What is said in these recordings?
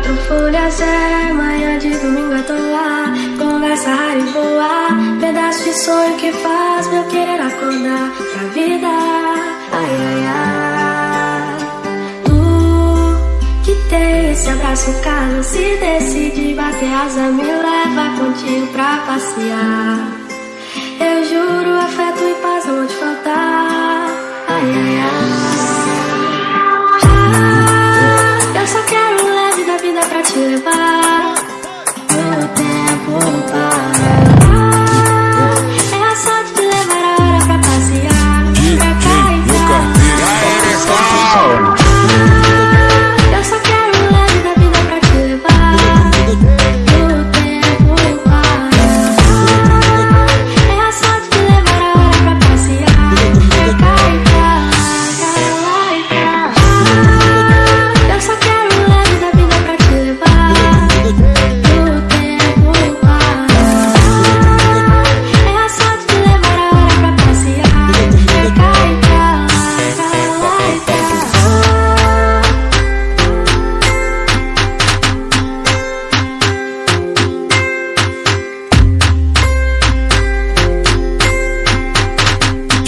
quatro folhas é manhã de domingo à toa. Conversa rara e boa, pedaço de sonho que faz meu querer acordar pra vida. Ai, ai, ai. Tu que tem esse abraço caro, se decide bater asa, me leva contigo pra passear.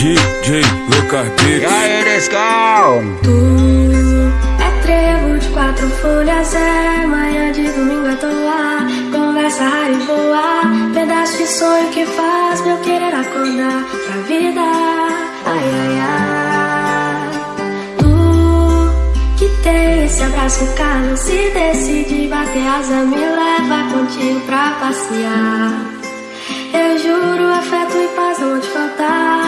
DJ Lucas Beats. E aí, é trevo de quatro folhas, é manhã de domingo à toa. Conversa rara e boa, pedaço de sonho que faz meu querer acordar pra vida. Ai, ai, ai. Tu que tem esse abraço caro, se decide bater asa, me leva contigo pra passear. Eu juro, afeto e paz não vão te faltar.